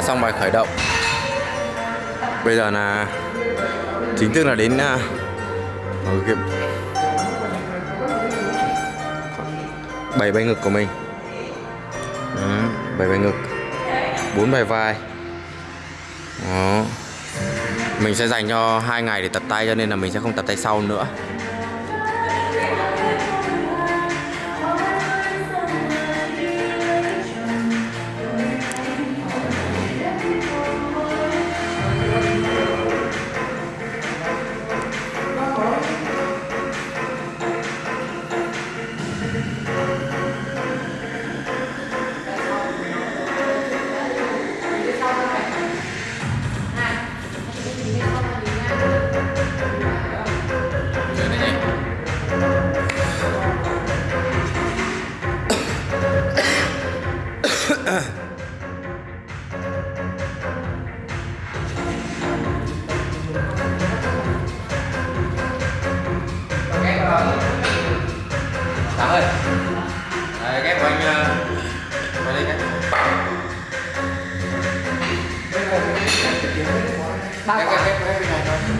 đã xong bài khởi động. Bây giờ là chính thức là đến uh, bảy bài ngực của mình. Đó, bảy bài ngực. Bốn bài vai. Đó. mình sẽ dành cho hai ngày để tập tay cho nên là mình sẽ không tập tay sau nữa. Sáng ơi. Đấy, ghép của anh ờ, vào đây cái ghép ghép ghép ghép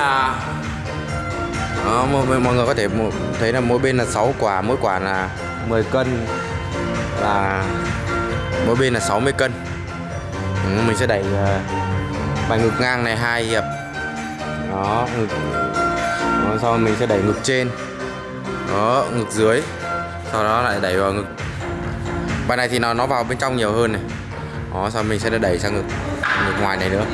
là đó, mọi, mọi người có thể thấy là mỗi bên là 6 quả mỗi quả là 10 cân là mỗi bên là 60 cân. Ừ, mình sẽ đẩy uh, bài ngực ngang này hai hiệp. Đó ngực đó, sau mình sẽ đẩy ngực trên. Đó ngực dưới. Sau đó lại đẩy vào ngực. Bài này thì nó nó vào bên trong nhiều hơn này. Đó sau mình sẽ đẩy sang ngực ngực ngoài này nữa.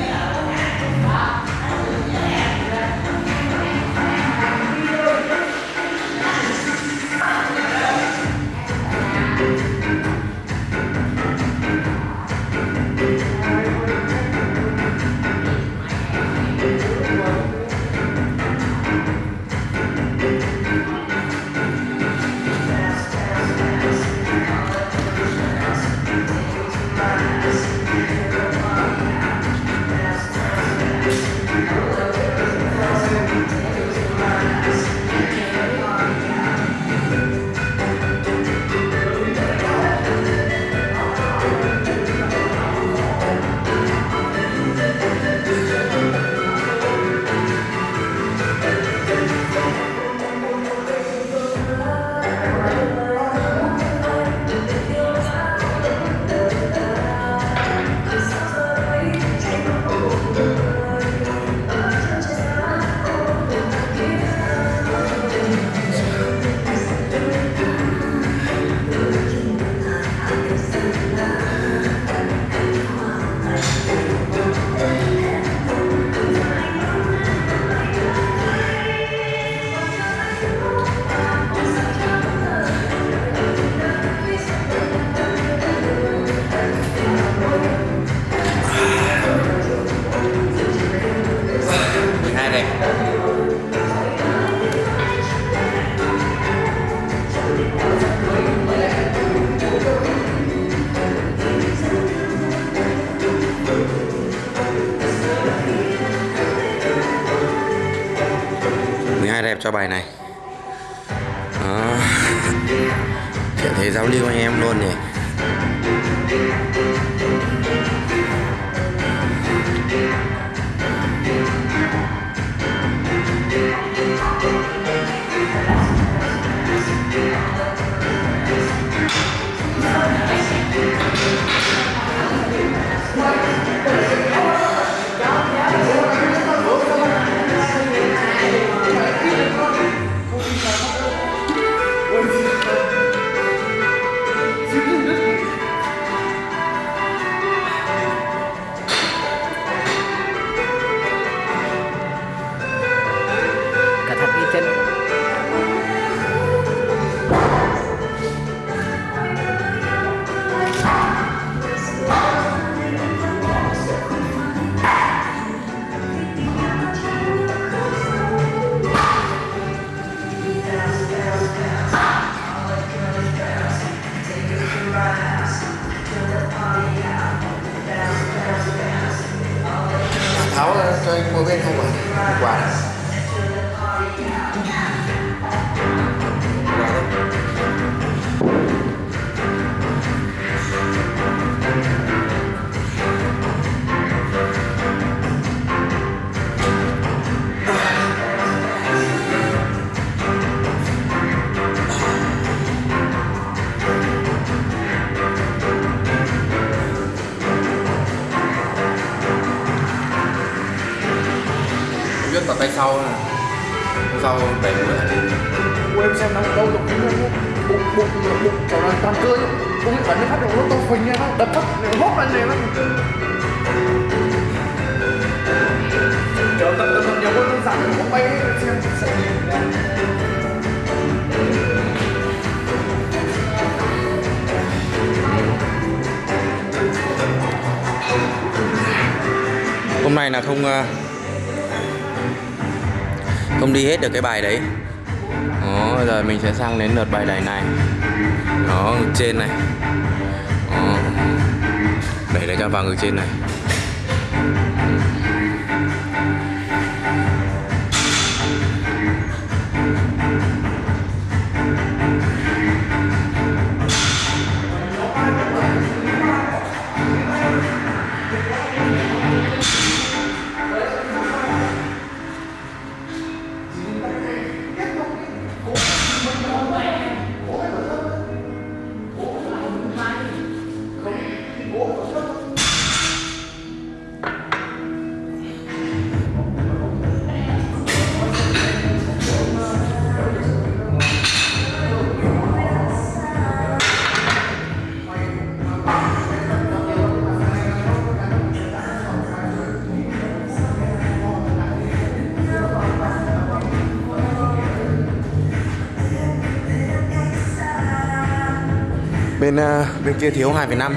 Cho bài này. Đó. Thiện thế giao lưu anh em luôn nhỉ? el poder robar. Bụng bụng bụng kiểu là toàn cơ ấy. bụng bắn phát nó nó to phình ra nó đập phát nó hốt lên này nó kiểu tập tập tập nhiều hơn nó giảm nó bay ấy, xem xem Hôm nay là không ờ, không đi hết được cái bài đấy bây giờ mình sẽ sang đến lượt bài đẩy này. Đó, trên này. Đẩy lại cho vào ngực trên này. Bên ờ, bên kia thiếu 2,5.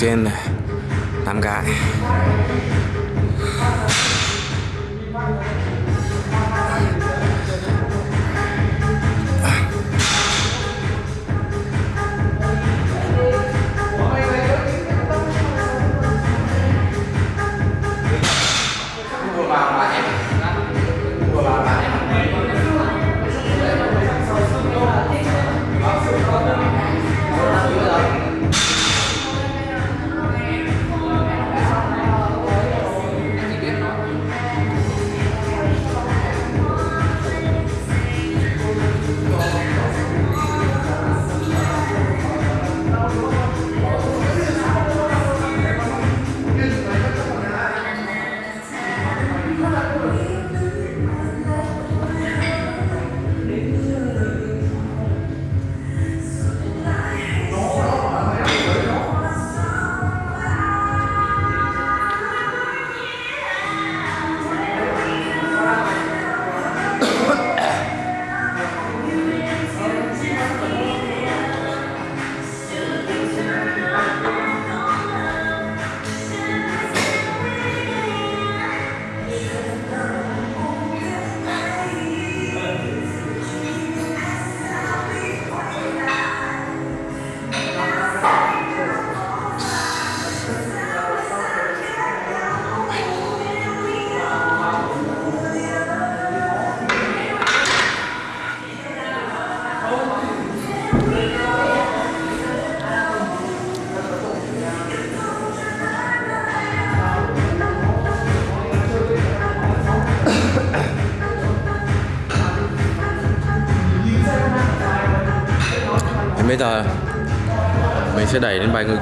Trên này. 8 cái. Thì bây giờ mình sẽ đẩy lên bài ngực.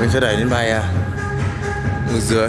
Mình sẽ đẩy lên bài à, ngực dưới.